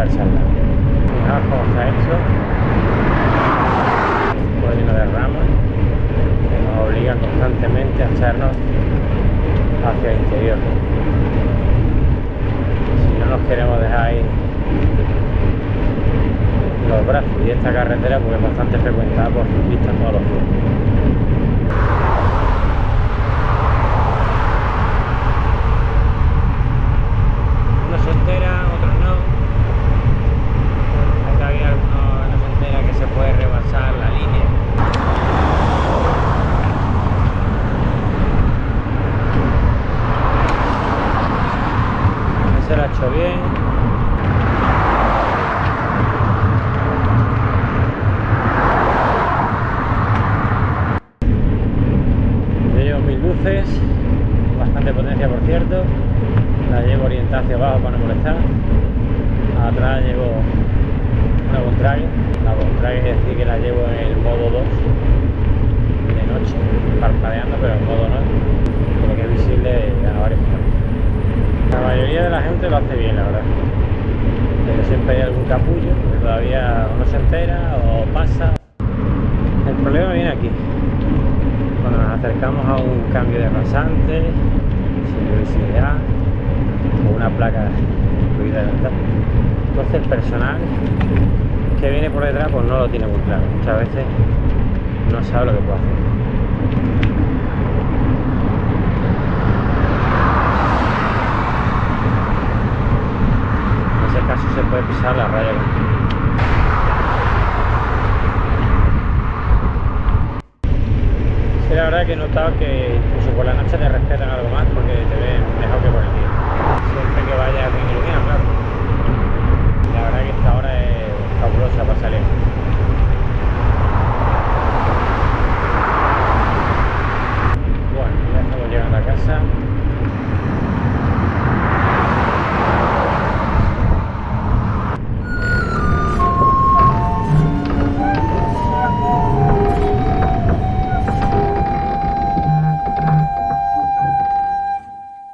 salsa al lado. Fijaos cómo está hecho. Un de ramas que nos obliga constantemente a echarnos hacia el interior. Si no nos queremos dejar ahí los brazos y esta carretera porque es bastante frecuentada por ciclistas todos los días. Bien. Bastante potencia por cierto. La llevo orientada hacia abajo para no molestar. Atrás llevo una Bontrager. La Bontrager es decir que la llevo en el modo 2 de noche, parpadeando, pero en modo no, porque es visible a varios kilómetros. La mayoría de la lo hace bien, la verdad. Pero siempre hay algún capullo que todavía no se entera o pasa. El problema viene aquí. Cuando nos acercamos a un cambio de rasante, sin visibilidad, o una placa incluida adelantada. Entonces el personal que viene por detrás pues no lo tiene muy claro. Muchas veces no sabe lo que puede hacer. se puede pisar la raya sí, la verdad que he notado que incluso por la noche te respetan algo más porque te ven mejor que por el día. Siempre que vayas bien iluminado, claro. La verdad que esta hora es fabulosa para salir. Bueno, ya estamos llegando a casa.